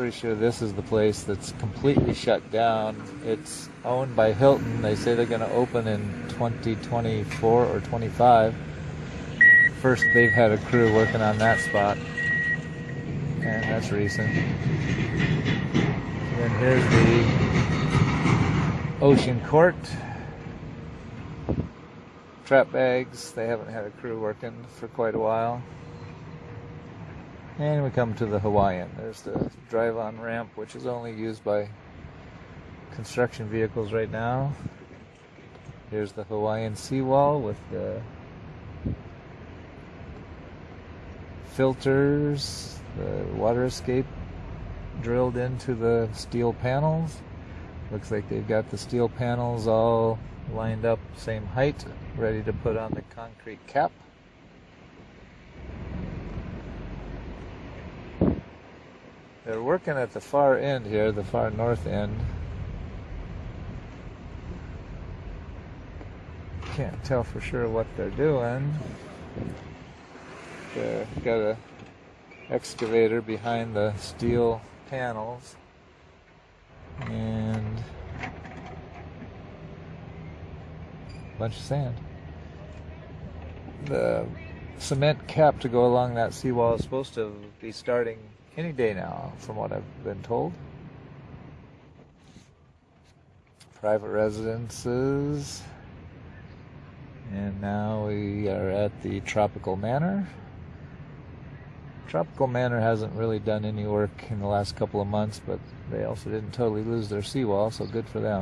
pretty sure this is the place that's completely shut down. It's owned by Hilton. They say they're going to open in 2024 or 25. First, they've had a crew working on that spot, and that's recent. then here's the Ocean Court. Trap bags. They haven't had a crew working for quite a while. And we come to the Hawaiian. There's the drive on ramp, which is only used by construction vehicles right now. Here's the Hawaiian seawall with the filters, the water escape drilled into the steel panels. Looks like they've got the steel panels all lined up same height, ready to put on the concrete cap. They're working at the far end here, the far north end. Can't tell for sure what they're doing. They've got a excavator behind the steel panels and a bunch of sand. The cement cap to go along that seawall is supposed to be starting any day now, from what I've been told. Private residences. And now we are at the Tropical Manor. Tropical Manor hasn't really done any work in the last couple of months, but they also didn't totally lose their seawall, so good for them.